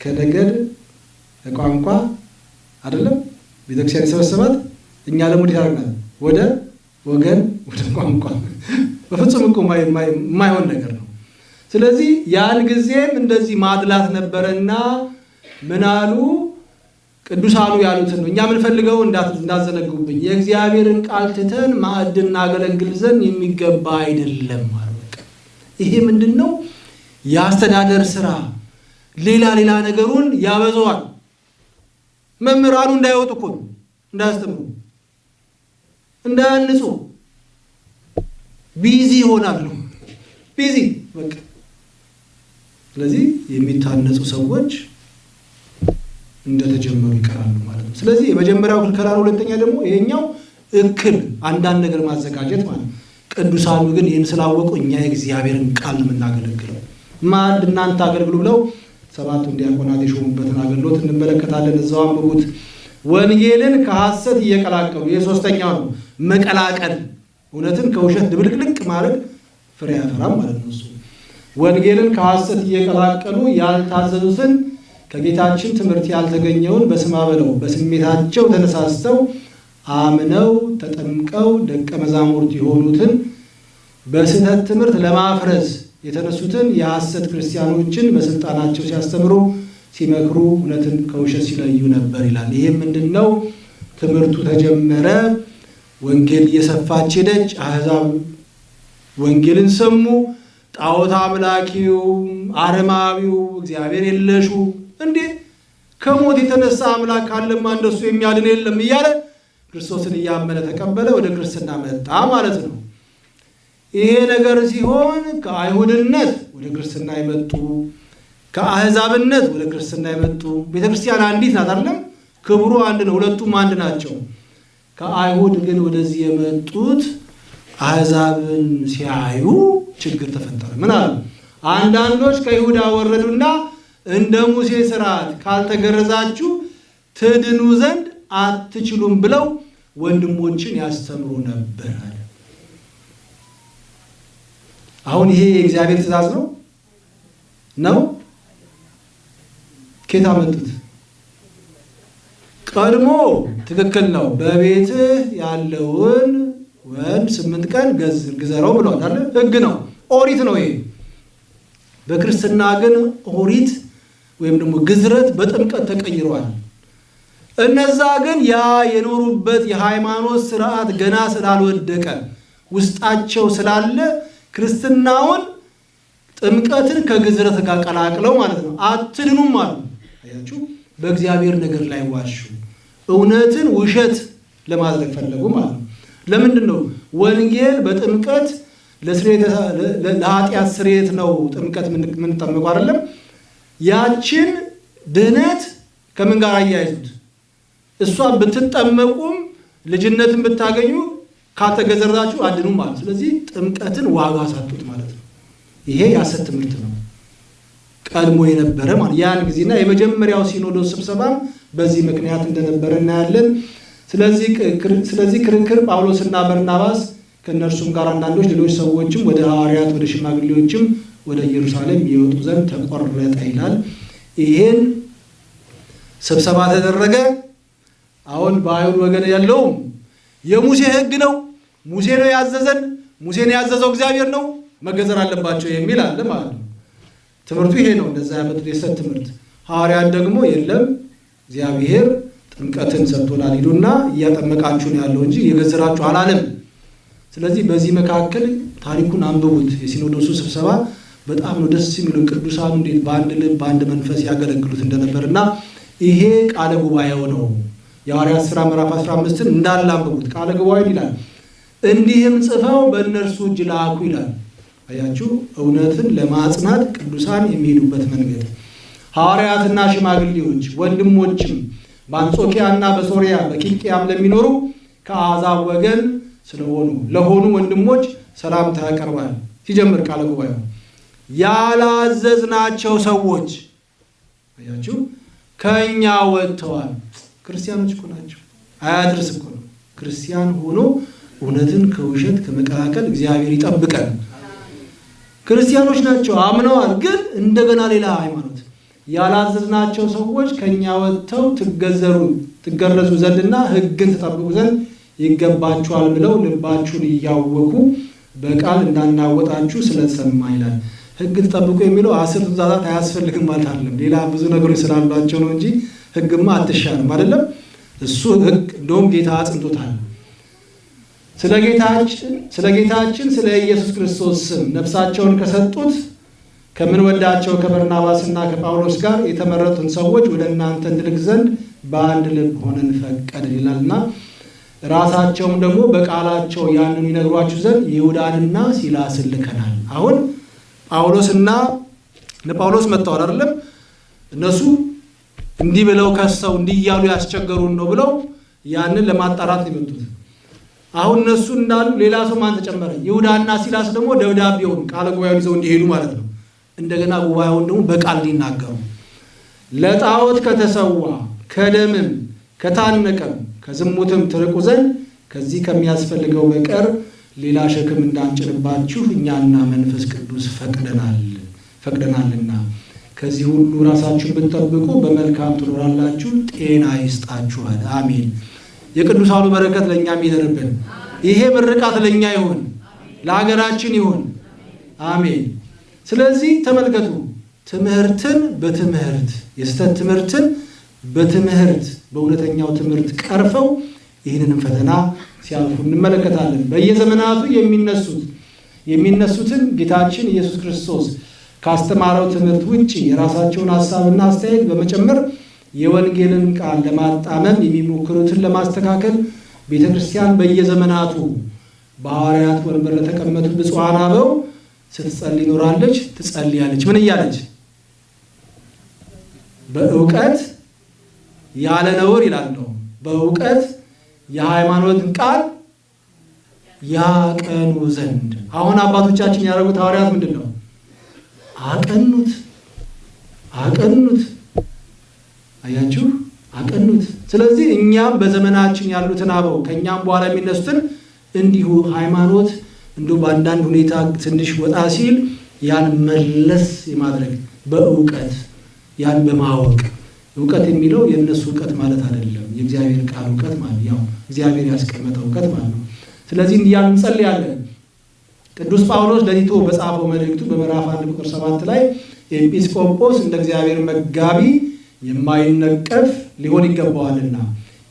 ከነገድ ከቋንቋ አይደለም ቤተክርስቲያን የሰበሰባት እኛ ደግሞ አድርገናል? ወደ ወገን ወደ ቋንቋ (laughs) በፍጹም እኮ የማይሆን ነገር ነው። ስለዚህ ያን ጊዜም እንደዚህ ማድላት ነበረና ምን አሉ? ቅዱሳኑ ያሉትን ነው እኛ የምንፈልገው እንዳዘነጉብኝ የእግዚአብሔርን ቃል ትተን ማዕድ እናገለግል ዘንድ የሚገባ አይደለም አሉ። ይሄ ምንድን ነው? የአስተዳደር ስራ ሌላ ሌላ ነገሩን ያበዛዋል። መምህራኑ እንዳይወጡ እኮ ነው፣ እንዳያስተምሩ፣ እንዳያንጹ busy ይሆናሉ። busy በቃ። ስለዚህ የሚታነጹ ሰዎች እንደተጀመሩ ይቀራሉ ማለት ነው። ስለዚህ የመጀመሪያው ክልከላ ሁለተኛ ደግሞ ይሄኛው እክል አንዳንድ ነገር ማዘጋጀት ማለት ነው። ቅዱሳኑ ግን ይህን ስላወቁ እኛ የእግዚአብሔርን ቃል የምናገለግለው ማዕድ እናንተ አገልግሉ ብለው ሰባቱ ዲያቆናት የሾሙበትን አገልግሎት እንመለከታለን። እዛው አንብቡት። ወንጌልን ከሐሰት እየቀላቀሉ የሶስተኛው ነው መቀላቀል፣ እውነትን ከውሸት ድብልቅልቅ ማድረግ ፍሬ ያፈራም ማለት ነው። እሱ ወንጌልን ከሐሰት እየቀላቀሉ ያልታዘዙትን ከጌታችን ትምህርት ያልተገኘውን በስማ በለው በስሜታቸው ተነሳስተው አምነው ተጠምቀው ደቀ መዛሙርት የሆኑትን በስህተት ትምህርት ለማፍረስ የተነሱትን የሐሰት ክርስቲያኖችን በስልጣናቸው ሲያስተምሩ ሲመክሩ እውነትን ከውሸት ሲለዩ ነበር ይላል። ይህም ምንድን ነው? ትምህርቱ ተጀመረ። ወንጌል እየሰፋች ሄደች። አሕዛብ ወንጌልን ሰሙ። ጣዖት አምላኪው፣ አረማዊው፣ እግዚአብሔር የለሹ እንዴ ከሞት የተነሳ አምላክ ካለማ እንደሱ የሚያድን የለም እያለ ክርስቶስን እያመነ ተቀበለ። ወደ ክርስትና መጣ ማለት ነው። ይሄ ነገር ሲሆን ከአይሁድነት ወደ ክርስትና የመጡ ከአሕዛብነት ወደ ክርስትና የመጡ ቤተ አንዲት ናት አይደለም? ክብሩ አንድ ነው። ሁለቱም አንድ ናቸው። ከአይሁድ ግን ወደዚህ የመጡት አሕዛብን ሲያዩ ችግር ተፈጠረ። ምን አሉ? አንዳንዶች ከይሁዳ ወረዱና እንደ ሙሴ ሥርዓት ካልተገረዛችሁ ትድኑ ዘንድ አትችሉም ብለው ወንድሞችን ያስተምሩ ነበር አሁን ይሄ የእግዚአብሔር ትእዛዝ ነው ነው ኬት አመጡት? ቀድሞ ትክክል ነው። በቤትህ ያለውን ወንድ ስምንት ቀን ግዘረው ብሏል አለ። ሕግ ነው፣ ኦሪት ነው ይሄ። በክርስትና ግን ኦሪት ወይም ደግሞ ግዝረት በጥምቀት ተቀይረዋል። እነዛ ግን ያ የኖሩበት የሃይማኖት ስርዓት ገና ስላልወደቀ ውስጣቸው ስላለ ክርስትናውን ጥምቀትን ከግዝረት ጋር ቀላቅለው ማለት ነው አትድኑም አሉ። አያችሁ፣ በእግዚአብሔር ነገር ላይ ዋሹ። እውነትን ውሸት ለማድረግ ፈለጉ ማለት ነው። ለምንድን ነው ወንጌል በጥምቀት ለኃጢአት ስርየት ነው ጥምቀት የምንጠመቀው አይደለም? ያችን ድህነት ከምን ጋር አያይዙት? እሷን ብትጠመቁም ልጅነትን ብታገኙ ካልተገዘራችሁ አድኑ ማለት። ስለዚህ ጥምቀትን ዋጋ ሳጡት ማለት ነው። ይሄ የሐሰት ትምህርት ነው፣ ቀድሞ የነበረ ማለት ያን ጊዜና የመጀመሪያው ሲኖዶስ ስብሰባም በዚህ ምክንያት እንደነበረ እናያለን። ስለዚህ ክርክር ጳውሎስና በርናባስ ከእነርሱም ጋር አንዳንዶች ሌሎች ሰዎችም ወደ ሐዋርያት ወደ ሽማግሌዎችም ወደ ኢየሩሳሌም የወጡ ዘንድ ተቆረጠ ይላል። ይሄን ስብሰባ ተደረገ። አሁን በአይሁድ ወገን ያለውም የሙሴ ሕግ ነው፣ ሙሴ ነው ያዘዘን፣ ሙሴን ያዘዘው እግዚአብሔር ነው፣ መገዘር አለባቸው የሚል አለ ማለት ነው። ትምህርቱ ይሄ ነው። እንደዛ ያመጡት የሰት ትምህርት። ሐዋርያት ደግሞ የለም እግዚአብሔር ጥምቀትን ሰጥቶናል፣ ሂዱና እያጠመቃችሁ ነው ያለው እንጂ እየገዘራችሁ አላለም። ስለዚህ በዚህ መካከል ታሪኩን አንብቡት። የሲኖዶሱ ስብሰባ በጣም ነው ደስ የሚለው። ቅዱሳኑ እንዴት በአንድ ልብ በአንድ መንፈስ ያገለግሉት እንደነበር እና ይሄ ቃለ ጉባኤው ነው። የሐዋርያት ሥራ ምዕራፍ 15ን እንዳለ አንብቡት። ቃለ ጉባኤውን ይላል እንዲህም ጽፈው በእነርሱ እጅ ላኩ ይላል። አያችሁ፣ እውነትን ለማጽናት ቅዱሳን የሚሄዱበት መንገድ ሐዋርያትና ሽማግሌዎች ወንድሞችም በአንጾኪያና በሶሪያ በኪልቅያም ለሚኖሩ ከአሕዛብ ወገን ስለሆኑ ለሆኑ ወንድሞች ሰላምታ ያቀርባል። ሲጀምር ቃለ ጉባኤው ያላዘዝናቸው ሰዎች አያችሁ ከእኛ ወጥተዋል። ክርስቲያኖች እኮ ናቸው። አያድርስ እኮ ነው። ክርስቲያን ሆኖ እውነትን ከውሸት ከመቀላቀል እግዚአብሔር ይጠብቀን። ክርስቲያኖች ናቸው፣ አምነዋል። ግን እንደገና ሌላ ሃይማኖት ያላዘዝናቸው ሰዎች ከእኛ ወጥተው ትገዘሩ ትገረዙ ዘንድና ሕግን ትጠብቁ ዘንድ ይገባችኋል ብለው ልባችሁን እያወኩ በቃል እንዳናወጣችሁ ስለተሰማ ይላል። ሕግ ትጠብቁ የሚለው አስር ትእዛዛት አያስፈልግም ማለት አይደለም። ሌላ ብዙ ነገሮች ስላሏቸው ነው እንጂ ሕግማ አትሻልም አይደለም። እሱ ሕግ እንደውም ጌታ አጽንቶታል። ስለ ጌታችን ስለ ኢየሱስ ክርስቶስ ስም ነፍሳቸውን ከሰጡት ከምንወዳቸው ከበርናባስና ከጳውሎስ ጋር የተመረጡን ሰዎች ወደ እናንተ እንድልክ ዘንድ በአንድ ልብ ሆነን ፈቀድን ይላልና ራሳቸውም ደግሞ በቃላቸው ያንን ይነግሯችሁ ዘንድ ይሁዳንና ሲላስን ልከናል። አሁን ጳውሎስና ጳውሎስ መጥተዋል አይደለም። እነሱ እንዲህ ብለው ከሰው እንዲህ እያሉ ያስቸገሩን ነው ብለው ያንን ለማጣራት የመጡት። አሁን እነሱ እንዳሉ ሌላ ሰው ማን ተጨመረ? ይሁዳና ሲላስ ደግሞ ደብዳቤውን ቃለ ጉባኤውን ይዘው እንዲሄዱ ማለት ነው። እንደገና ጉባኤውን ደግሞ በቃል እንዲናገሩ ለጣዖት ከተሰዋ ከደምም ከታነቀም ከዝሙትም ትርቁ ዘንድ ከዚህ ከሚያስፈልገው በቀር ሌላ ሸክም እንዳንጭንባችሁ እኛና መንፈስ ቅዱስ ፈቅደናል ፈቅደናልና ከዚህ ሁሉ ራሳችሁን ብትጠብቁ በመልካም ትኖራላችሁ፣ ጤና ይስጣችኋል። አሜን። የቅዱሳኑ በረከት ለእኛም ይደርብን። ይሄ ምርቃት ለእኛ ይሁን፣ ለሀገራችን ይሁን። አሜን። ስለዚህ ተመልከቱ፣ ትምህርትን በትምህርት የስህተት ትምህርትን በትምህርት በእውነተኛው ትምህርት ቀርፈው ይህንንም ፈተና ሲያልፉ እንመለከታለን። በየዘመናቱ የሚነሱት የሚነሱትን ጌታችን ኢየሱስ ክርስቶስ ካስተማረው ትምህርት ውጭ የራሳቸውን ሀሳብና አስተያየት በመጨመር የወንጌልን ቃል ለማጣመም የሚሞክሩትን ለማስተካከል ቤተ ክርስቲያን በየዘመናቱ በሐዋርያት ወንበር ለተቀመጡ ብፁዓን አበው ስትጸልይ ኖራለች፣ ትጸልያለች። ምን እያለች? በእውቀት ያለ ነውር ይላለው። በእውቀት የሃይማኖትን ቃል ያቀኑ ዘንድ። አሁን አባቶቻችን ያደረጉት ሐዋርያት ምንድን ነው? አቀኑት፣ አቀኑት። አያችሁ፣ አቀኑት። ስለዚህ እኛም በዘመናችን ያሉትን አበው ከእኛም በኋላ የሚነሱትን እንዲሁ ሃይማኖት እንዲሁ በአንዳንድ ሁኔታ ትንሽ ወጣ ሲል ያን መለስ የማድረግ በእውቀት ያን በማወቅ እውቀት የሚለው የእነሱ እውቀት ማለት አይደለም። የእግዚአብሔር ቃል እውቀት ማለት ያው እግዚአብሔር ያስቀመጠ እውቀት ማለት ነው። ስለዚህ እንዲያን እንጸልያለን። ቅዱስ ጳውሎስ ለቲቶ በጻፈው መልእክቱ በምዕራፍ አንድ ቁጥር ሰባት ላይ ኤጲስቆጶስ እንደ እግዚአብሔር መጋቢ የማይነቀፍ ሊሆን ይገባዋልና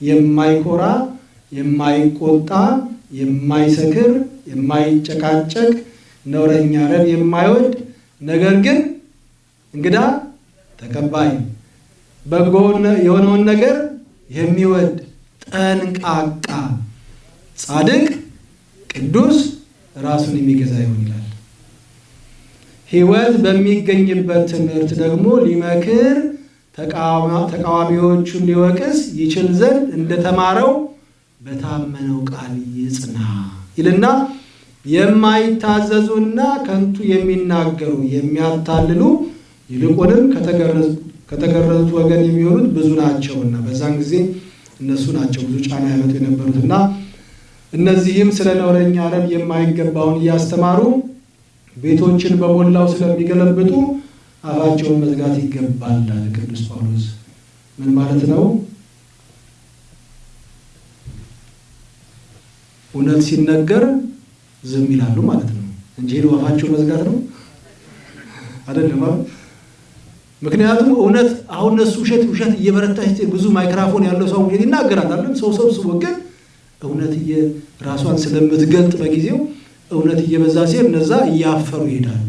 የማይኮራ፣ የማይቆጣ፣ የማይሰክር፣ የማይጨቃጨቅ፣ ነውረኛ ረብ የማይወድ ነገር ግን እንግዳ ተቀባይ በጎ የሆነውን ነገር የሚወድ ጠንቃቃ፣ ጻድቅ፣ ቅዱስ ራሱን የሚገዛ ይሆን ይላል። ሕይወት በሚገኝበት ትምህርት ደግሞ ሊመክር ተቃዋሚዎቹን ሊወቅስ ይችል ዘንድ እንደተማረው በታመነው ቃል ይጽና ይልና የማይታዘዙና ከንቱ የሚናገሩ የሚያታልሉ ይልቁንም ከተገረዙት ወገን የሚሆኑት ብዙ ናቸውና በዛን ጊዜ እነሱ ናቸው ብዙ ጫና ያመጡ የነበሩትና እነዚህም ስለ ነውረኛ ረብ የማይገባውን እያስተማሩ ቤቶችን በሞላው ስለሚገለብጡ አፋቸውን መዝጋት ይገባል አለ ቅዱስ ጳውሎስ። ምን ማለት ነው? እውነት ሲነገር ዝም ይላሉ ማለት ነው እንጂ ሄዶ አፋቸው መዝጋት ነው አይደለም። ምክንያቱም እውነት አሁን እነሱ ውሸት ውሸት እየበረታች ብዙ ማይክራፎን ያለው ሰው ውሸት ይናገራል አይደል? ሰው ሰብስቦ ግን እውነት ራሷን ስለምትገልጥ በጊዜው እውነት እየበዛ ሲሄድ እነዛ እያፈሩ ይሄዳሉ።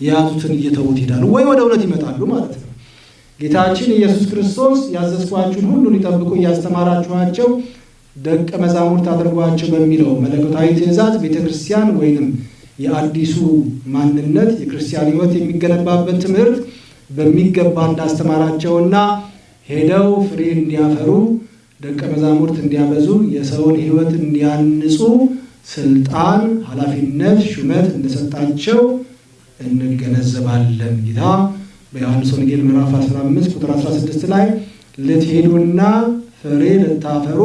የያዙትን እየተዉት ይሄዳሉ፣ ወይ ወደ እውነት ይመጣሉ ማለት ነው። ጌታችን ኢየሱስ ክርስቶስ ያዘዝኳችሁን ሁሉ ሊጠብቁ እያስተማራችኋቸው ደቀ መዛሙርት አድርጓቸው በሚለው መለኮታዊ ትእዛዝ ቤተ ክርስቲያን ወይንም የአዲሱ ማንነት የክርስቲያን ሕይወት የሚገነባበት ትምህርት በሚገባ እንዳስተማራቸውና ሄደው ፍሬ እንዲያፈሩ ደቀ መዛሙርት እንዲያበዙ የሰውን ሕይወት እንዲያንጹ ስልጣን፣ ኃላፊነት፣ ሹመት እንደሰጣቸው እንገነዘባለን። ጌታ በዮሐንስ ወንጌል ምዕራፍ 15 ቁጥር 16 ላይ ልትሄዱና ፍሬ ልታፈሩ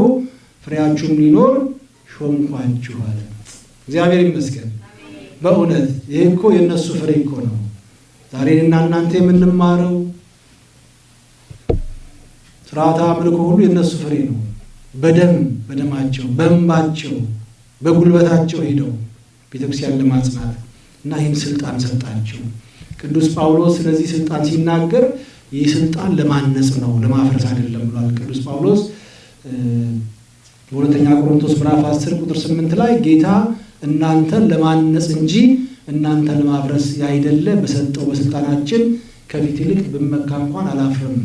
ፍሬያችሁም ሊኖር ሾምኳችኋል። እግዚአብሔር ይመስገን። በእውነት ይህ እኮ የእነሱ ፍሬ እኮ ነው። ዛሬ እና እናንተ የምንማረው ስርዓተ አምልኮ ሁሉ የእነሱ ፍሬ ነው። በደም በደማቸው በእንባቸው በጉልበታቸው ሄደው ቤተክርስቲያን ለማጽናት እና ይህን ስልጣን ሰጣቸው። ቅዱስ ጳውሎስ ስለዚህ ስልጣን ሲናገር ይህ ስልጣን ለማነጽ ነው፣ ለማፍረስ አይደለም ብሏል። ቅዱስ ጳውሎስ በሁለተኛ ቆሮንቶስ ምዕራፍ 10 ቁጥር 8 ላይ ጌታ እናንተን ለማነጽ እንጂ እናንተን ለማፍረስ ያይደለ በሰጠው በስልጣናችን ከፊት ይልቅ ብመካ እንኳን አላፍርም።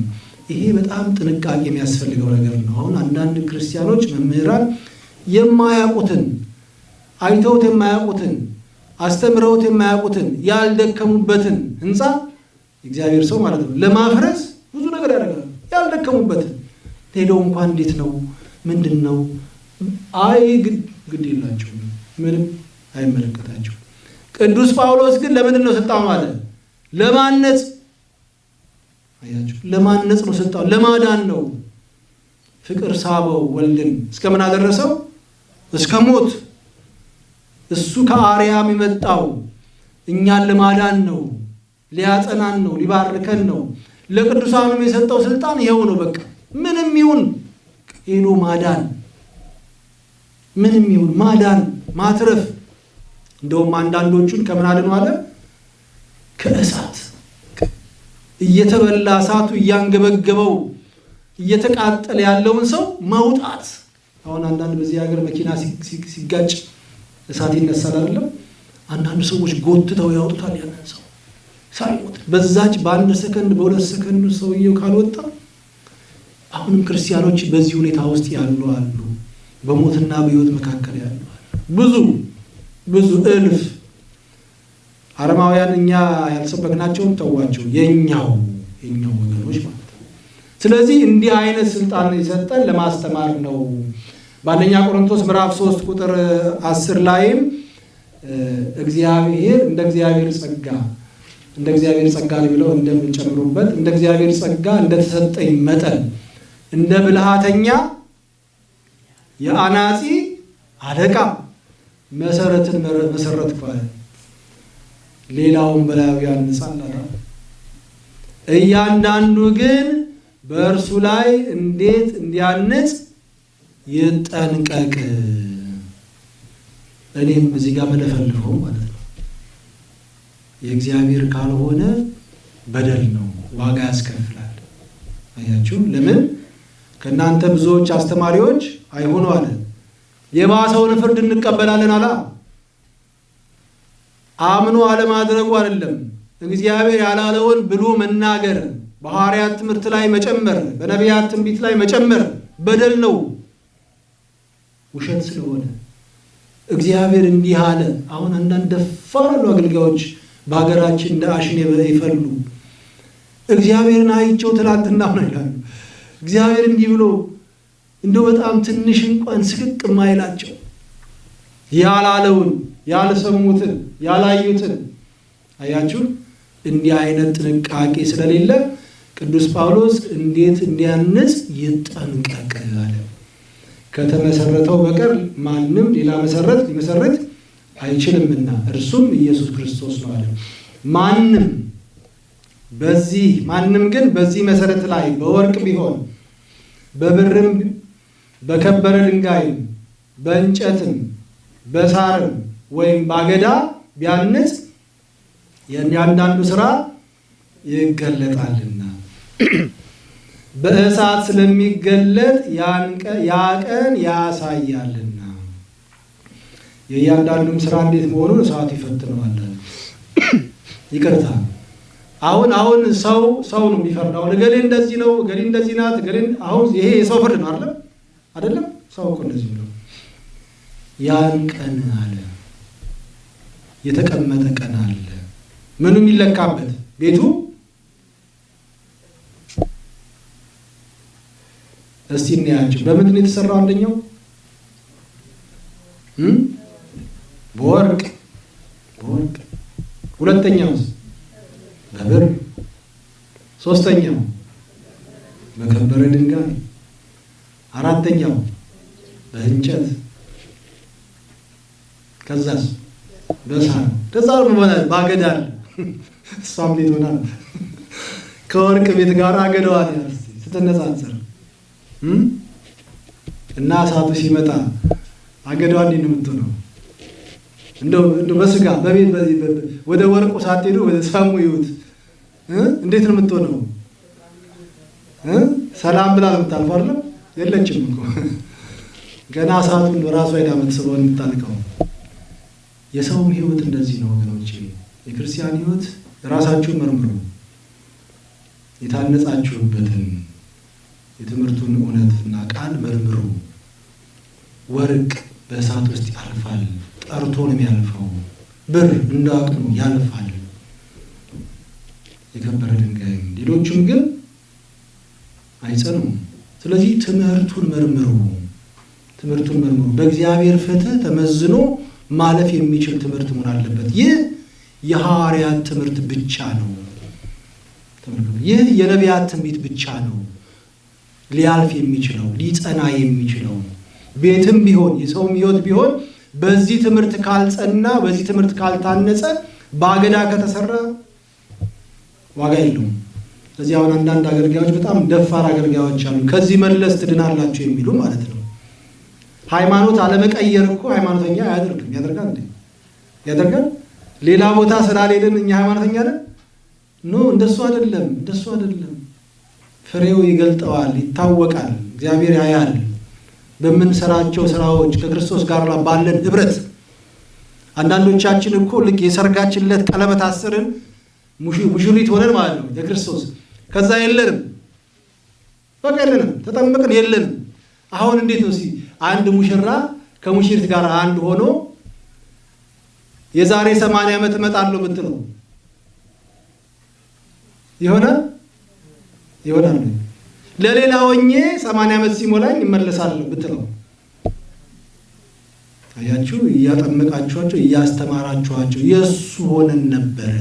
ይሄ በጣም ጥንቃቄ የሚያስፈልገው ነገር ነው። አሁን አንዳንድ ክርስቲያኖች መምህራን የማያውቁትን አይተውት የማያውቁትን አስተምረውት የማያውቁትን ያልደከሙበትን ሕንፃ እግዚአብሔር ሰው ማለት ነው ለማፍረስ ብዙ ነገር ያደርጋሉ። ያልደከሙበትን ሄደው እንኳን እንዴት ነው ምንድን ነው አይ ግድ የላቸውም ምንም አይመለከታቸው። ቅዱስ ጳውሎስ ግን ለምንድን ነው ስልጣኑ አለ? ለማነጽ አያችሁ፣ ለማነጽ ነው ስልጣኑ፣ ለማዳን ነው። ፍቅር ሳበው ወልድን እስከ ምን አደረሰው? እስከ ሞት። እሱ ከአርያም የመጣው እኛን ለማዳን ነው፣ ሊያጸናን ነው፣ ሊባርከን ነው። ለቅዱሳኑም የሰጠው ስልጣን ይኸው ነው። በቃ ምንም ይሁን ሄዶ ማዳን፣ ምንም ይሁን ማዳን፣ ማትረፍ እንደውም አንዳንዶቹን ከምን አድኑ አለ? ከእሳት እየተበላ እሳቱ እያንገበገበው እየተቃጠለ ያለውን ሰው ማውጣት። አሁን አንዳንድ በዚህ ሀገር መኪና ሲጋጭ እሳት ይነሳል አይደለም? አንዳንድ ሰዎች ጎትተው ያወጡታል ያንን ሰው ሳይሞት በዛች በአንድ ሰከንድ በሁለት ሰከንድ ሰውየው ካልወጣ። አሁንም ክርስቲያኖች በዚህ ሁኔታ ውስጥ ያሉ አሉ። በሞትና በሕይወት መካከል ያሉ ብዙ ብዙ እልፍ አረማውያን እኛ ያልሰበክናቸውን ተዋቸው፣ የኛው የኛው ወገኖች ማለት ነው። ስለዚህ እንዲህ አይነት ስልጣን የሰጠን ለማስተማር ነው። በአንደኛ ቆሮንቶስ ምዕራፍ 3 ቁጥር 10 ላይም እግዚአብሔር እንደ እግዚአብሔር ጸጋ እንደ እግዚአብሔር ጸጋ ብለው እንደምንጨምሩበት እንደ እግዚአብሔር ጸጋ እንደተሰጠኝ መጠን እንደ ብልሃተኛ የአናጺ አለቃ መሰረትን መሰረት ባለ ሌላውን በላዩ ያንጻል። እያንዳንዱ ግን በእርሱ ላይ እንዴት እንዲያንጽ ይጠንቀቅ። እኔም እዚህ ጋር መለፈልፈው ማለት ነው። የእግዚአብሔር ካልሆነ በደል ነው፣ ዋጋ ያስከፍላል። አያችሁ? ለምን ከእናንተ ብዙዎች አስተማሪዎች አይሆኑ አለ የባሰውን ፍርድ እንቀበላለን አላ አምኖ አለማድረጉ አይደለም። እግዚአብሔር ያላለውን ብሎ መናገር፣ በሐዋርያት ትምህርት ላይ መጨመር፣ በነቢያት ትንቢት ላይ መጨመር በደል ነው፣ ውሸት ስለሆነ እግዚአብሔር እንዲህ አለ። አሁን አንዳንድ ደፋር ያሉ አገልጋዮች በሀገራችን እንደ አሽን ይፈሉ። እግዚአብሔርን አይቸው ትላንትና ነው ይላሉ። እግዚአብሔር እንዲህ ብሎ እንደው በጣም ትንሽ እንኳን ስቅቅ ማይላቸው ያላለውን ያልሰሙትን ያላዩትን አያችሁ። እንዲህ አይነት ጥንቃቄ ስለሌለ ቅዱስ ጳውሎስ እንዴት እንዲያንጽ ይጠንቀቅ አለ። ከተመሰረተው በቀር ማንም ሌላ መሰረት ሊመሰረት አይችልምና እርሱም ኢየሱስ ክርስቶስ ነው አለ። ማንም በዚህ ማንም ግን በዚህ መሰረት ላይ በወርቅ ቢሆን በብርም በከበረ ድንጋይም በእንጨትም በሳርም ወይም ባገዳ ቢያንጽ የእያንዳንዱ ስራ ይገለጣልና በእሳት ስለሚገለጥ ቀን ያሳያልና የእያንዳንዱም ስራ እንዴት መሆኑን እሳቱ ይፈትነዋል። ይቅርታ አሁን አሁን ሰው ሰው ነው የሚፈርደው። እገሌ እንደዚህ ነው፣ እገሌ እንደዚህ ናት፣ እገሌ አሁን ይሄ የሰው ፍርድ ነው አይደለም አይደለም። ሰው እኮ እንደዚህ ብሎ ያን ቀን አለ የተቀመጠ ቀን አለ። ምኑ የሚለካበት ቤቱ እስቲ እናያቸው። በምንድን ነው የተሰራው? አንደኛው? በወርቅ። በወርቅ። ሁለተኛውስ በብር። ሶስተኛው በከበረ ድንጋይ። አራተኛው በእንጨት። ከዛስ? በሳር። ከዛ ባገዳ አለ። እሷም ቤት ሆና ከወርቅ ቤት ጋር አገዳዋል ስትነጻጸር እና እሳቱ ሲመጣ አገዳዋ እንዴት ነው የምትሆነው? እንደው በስጋ በቤት ወደ ወርቁ ሳትሄዱ ወደ ሰሙ ይሁት እንዴት ነው የምትሆነው? ሰላም ብላ ነው የምታልፈው አይደለም? የለችም እኮ ገና እሳቱን በራሱ አይዳ የምትስበው የምታልቀው። የሰውም ህይወት እንደዚህ ነው ወገኖች። የክርስቲያን ህይወት ራሳችሁን መርምሩ። የታነጻችሁበትን የትምህርቱን እውነትና ቃል መርምሩ። ወርቅ በእሳት ውስጥ ያልፋል፣ ጠርቶ ነው የሚያልፈው። ብር እንደ አቅሙ ያልፋል፣ የከበረ ድንጋይም ሌሎቹም ግን አይጸኑም። ስለዚህ ትምህርቱን መርምሩ፣ ትምህርቱን መርምሩ። በእግዚአብሔር ፍትህ ተመዝኖ ማለፍ የሚችል ትምህርት መሆን አለበት። ይህ የሐዋርያት ትምህርት ብቻ ነው። ይህ የነቢያት ትንቢት ብቻ ነው ሊያልፍ የሚችለው ሊጸና የሚችለው ቤትም ቢሆን የሰውም ህይወት ቢሆን በዚህ ትምህርት ካልጸና በዚህ ትምህርት ካልታነጸ በአገዳ ከተሰራ ዋጋ የለውም። ስለዚህ አሁን አንዳንድ አገልጋዮች በጣም ደፋር አገልጋዮች አሉ። ከዚህ መለስ ትድናላችሁ የሚሉ ማለት ነው። ሃይማኖት አለመቀየር እኮ ሃይማኖተኛ አያደርግም። ያደርጋል እንዴ? ያደርጋል። ሌላ ቦታ ስላልሄድን እኛ ሃይማኖተኛ ነን? ኖ፣ እንደሱ አይደለም፣ እንደሱ አይደለም። ፍሬው ይገልጠዋል፣ ይታወቃል። እግዚአብሔር ያያል። በምንሰራቸው ስራዎች ከክርስቶስ ጋር ባለን ህብረት አንዳንዶቻችን እኮ ልክ የሰርጋችን ዕለት ቀለበት አስርን ሙሽሪት ሆነን ማለት ነው የክርስቶስ ከዛ የለንም፣ በቃ የለንም፣ ተጠመቅን የለንም። አሁን እንዴት ነው አንድ ሙሽራ ከሙሽሪት ጋር አንድ ሆኖ የዛሬ ሰማንያ ዓመት እመጣለሁ ብትለው ይሆናል ይሆናል? ለሌላ ሆኜ ሰማንያ ዓመት ሲሞላኝ እመለሳለሁ ብትለው አያችሁ፣ እያጠመቃችኋቸው እያስተማራችኋቸው የእሱ ሆነን ነበረ፣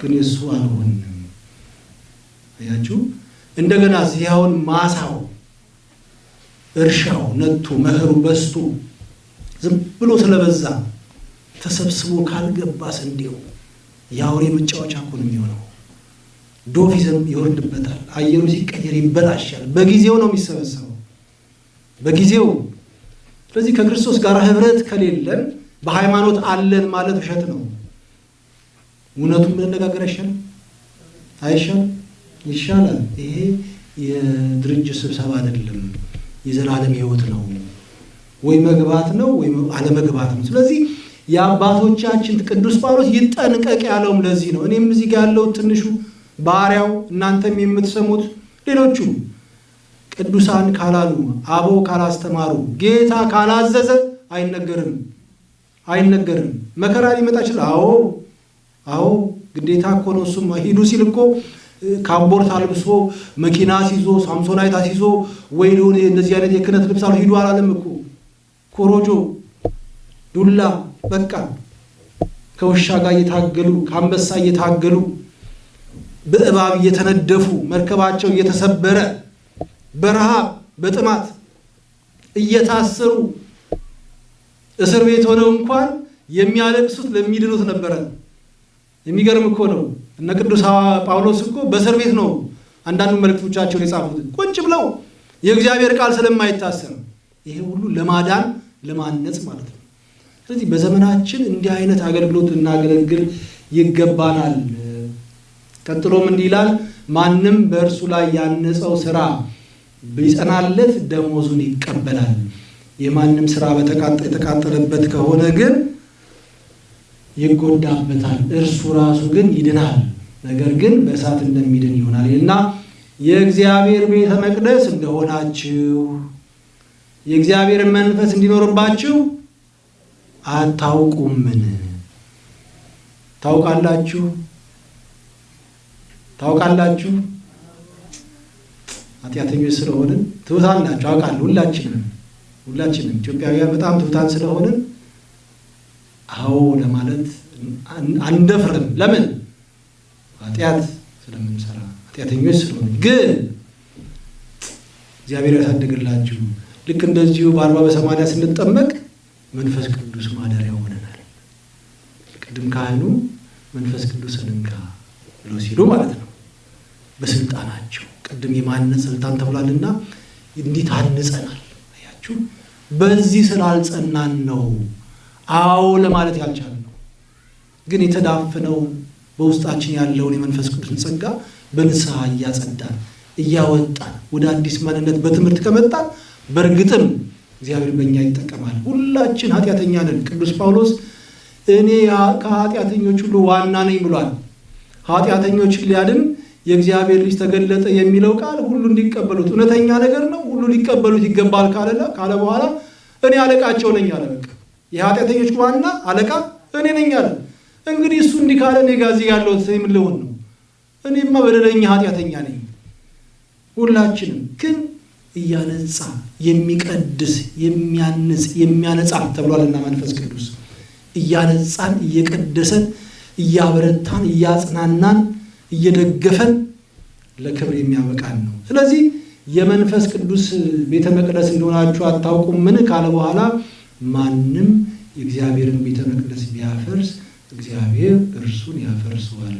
ግን የእሱ አልሆንም። አያችሁ፣ እንደገና ያውን ማሳው እርሻው ነቶ መኸሩ በዝቶ ዝም ብሎ ስለበዛ ተሰብስቦ ካልገባ ስንዴው የአውሬ መጫወቻ እኮ ነው የሚሆነው። ይዘም ይወርድበታል። አየሩ ሲቀየር ይበላሻል። በጊዜው ነው የሚሰበሰበው፣ በጊዜው። ስለዚህ ከክርስቶስ ጋር ህብረት ከሌለን በሃይማኖት አለን ማለት ውሸት ነው። እውነቱን ብንነጋገር አይሻልም? አይሻልም? ይሻላል። ይሄ የድርጅት ስብሰባ አይደለም፣ የዘላለም ህይወት ነው። ወይ መግባት ነው ወይ አለመግባት ነው። ስለዚህ የአባቶቻችን ቅዱስ ጳውሎስ ይጠንቀቅ ያለውም ለዚህ ነው። እኔም እዚህ ጋር ያለው ትንሹ ባሪያው እናንተም የምትሰሙት ሌሎቹ ቅዱሳን ካላሉ አበው ካላስተማሩ ጌታ ካላዘዘ አይነገርም አይነገርም። መከራ ሊመጣ ይችላል። አዎ አዎ፣ ግዴታ እኮ ነው። እሱም ሂዱ ሲል እኮ ካቦርት አልብሶ መኪና ሲዞ ሳምሶናይት አስይዞ ወይ ሊሆን እንደዚህ አይነት የክህነት ልብስ አሉ ሂዱ አላለም እኮ ኮሮጆ፣ ዱላ በቃ ከውሻ ጋር እየታገሉ ከአንበሳ እየታገሉ በእባብ እየተነደፉ መርከባቸው እየተሰበረ በረሃብ በጥማት እየታሰሩ እስር ቤት ሆነው እንኳን የሚያለቅሱት ለሚድኑት ነበረ። የሚገርም እኮ ነው። እነ ቅዱስ ጳውሎስ እኮ በእስር ቤት ነው አንዳንዱ መልእክቶቻቸውን የጻፉት ቁጭ ብለው የእግዚአብሔር ቃል ስለማይታሰር ይሄ ሁሉ ለማዳን ለማነጽ ማለት ነው። ስለዚህ በዘመናችን እንዲህ አይነት አገልግሎት እናገለግል ይገባናል። ቀጥሎም እንዲህ ይላል፣ ማንም በእርሱ ላይ ያነጸው ስራ ቢጸናለት ደሞዙን ይቀበላል። የማንም ስራ የተቃጠለበት ከሆነ ግን ይጎዳበታል፣ እርሱ ራሱ ግን ይድናል፣ ነገር ግን በእሳት እንደሚድን ይሆናል እና የእግዚአብሔር ቤተ መቅደስ እንደሆናችሁ የእግዚአብሔር መንፈስ እንዲኖርባችሁ አታውቁምን? ታውቃላችሁ ታውቃላችሁ። ኃጢአተኞች ስለሆንን ትሑታን ናቸው አውቃለሁ። ሁላችንም ሁላችንም ኢትዮጵያውያን በጣም ትሑታን ስለሆንን አዎ ለማለት አንደፍርም። ለምን? ኃጢአት ስለምንሰራ ኃጢአተኞች ስለሆነ። ግን እግዚአብሔር ያሳድግላችሁ። ልክ እንደዚሁ በአርባ በሰማንያ ስንጠመቅ መንፈስ ቅዱስ ማደሪያ ሆነናል። ቅድም ካህኑ መንፈስ ቅዱስን እንካ ብሎ ሲሉ ማለት ነው። በስልጣናቸው ቅድም የማነጽ ስልጣን ተብሏልና እንዲህ ታንጸናል። አያችሁ፣ በዚህ ስላልጸናን ነው አዎ ለማለት ያልቻልነው። ግን የተዳፈነው በውስጣችን ያለውን የመንፈስ ቅዱስን ጸጋ በንስሐ እያጸዳን እያወጣን ወደ አዲስ ማንነት በትምህርት ከመጣን በእርግጥም እግዚአብሔር በእኛ ይጠቀማል። ሁላችን ኃጢአተኛ ነን። ቅዱስ ጳውሎስ እኔ ከኃጢአተኞች ሁሉ ዋና ነኝ ብሏል። ኃጢአተኞችን ሊያድን የእግዚአብሔር ልጅ ተገለጠ የሚለው ቃል ሁሉ እንዲቀበሉት እውነተኛ ነገር ነው። ሁሉ ሊቀበሉት ይገባል ካለ በኋላ እኔ አለቃቸው ነኝ አለ። በቃ የኃጢአተኞች ዋና አለቃ እኔ ነኝ አለ። እንግዲህ እሱ እንዲህ ካለ እኔ እዚህ ያለሁት ምን ልሆን ነው? እኔማ በደለኛ ኃጢአተኛ ነኝ። ሁላችንም ግን እያነጻ የሚቀድስ የሚያንጽ የሚያነጻ ተብሏልና መንፈስ ቅዱስ እያነጻን እየቀደሰን እያበረታን እያጽናናን እየደገፈን ለክብር የሚያበቃን ነው። ስለዚህ የመንፈስ ቅዱስ ቤተ መቅደስ እንደሆናችሁ አታውቁምን ካለ በኋላ ማንም የእግዚአብሔርን ቤተ መቅደስ ቢያፈርስ እግዚአብሔር እርሱን ያፈርሰዋል።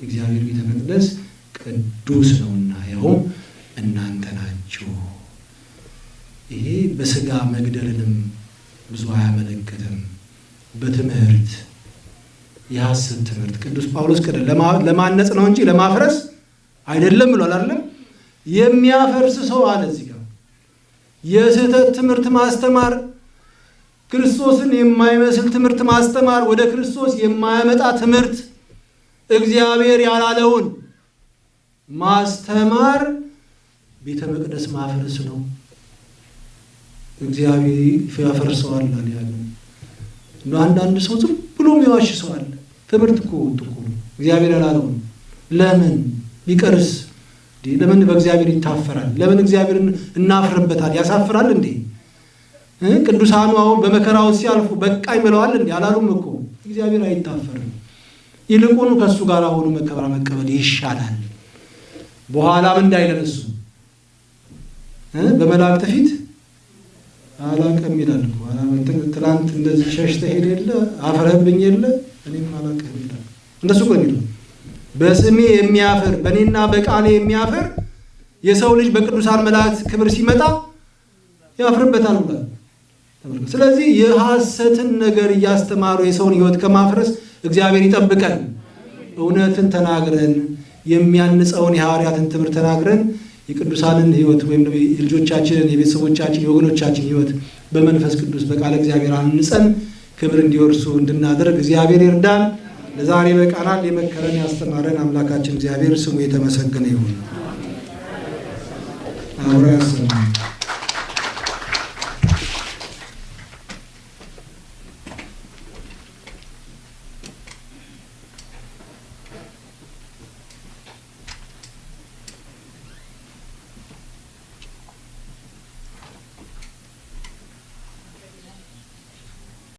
የእግዚአብሔር ቤተ መቅደስ ቅዱስ ነውና ያውም እናንተ ናችሁ። ይሄ በስጋ መግደልንም ብዙ አያመለክትም። በትምህርት የሐሰት ትምህርት ቅዱስ ጳውሎስ ቅደ ለማነጽ ነው እንጂ ለማፍረስ አይደለም ብሏል። አይደለም የሚያፈርስ ሰው አለ እዚህ ጋር የስህተት ትምህርት ማስተማር፣ ክርስቶስን የማይመስል ትምህርት ማስተማር፣ ወደ ክርስቶስ የማያመጣ ትምህርት፣ እግዚአብሔር ያላለውን ማስተማር ቤተ መቅደስ ማፍረስ ነው። እግዚአብሔር ያፈርሰዋል ያለ አንዳንድ ሰው ዝም ብሎ የሚዋሽ ሰው አለ። ትምህርት እኮ እኮ እግዚአብሔር ያላለውን ለምን ቢቀርስ ለምን በእግዚአብሔር ይታፈራል? ለምን እግዚአብሔርን እናፍርበታል? ያሳፍራል እንዴ? ቅዱሳኑ አሁን በመከራው ሲያልፉ በቃኝ ብለዋል እንዴ? አላሉም እኮ። እግዚአብሔር አይታፈርም። ይልቁኑ ከእሱ ጋር ሆኖ መከራ መቀበል ይሻላል። በኋላም እንዳይለን እሱ በመላእክት ፊት አላቅም ይላል ትላንት እንደዚህ ሸሽተህ ሄደ የለ አፍረህብኝ የለ እኔም አላቅም ይላል። እንደሱ እኮ የሚለው በስሜ የሚያፍር በእኔና በቃሌ የሚያፍር የሰው ልጅ በቅዱሳን መላእክት ክብር ሲመጣ ያፍርበታል ብሏል። ስለዚህ የሐሰትን ነገር እያስተማሩ የሰውን ሕይወት ከማፍረስ እግዚአብሔር ይጠብቀን። እውነትን ተናግረን የሚያንጸውን የሐዋርያትን ትምህርት ተናግረን የቅዱሳንን ሕይወት ወይም የልጆቻችንን፣ የቤተሰቦቻችን፣ የወገኖቻችን ሕይወት በመንፈስ ቅዱስ በቃለ እግዚአብሔር አንጸን ክብር እንዲወርሱ እንድናደርግ እግዚአብሔር ይርዳን። ለዛሬ በቃናል የመከረን ያስተማረን አምላካችን እግዚአብሔር ስሙ የተመሰገነ ይሁን። ያሰማን።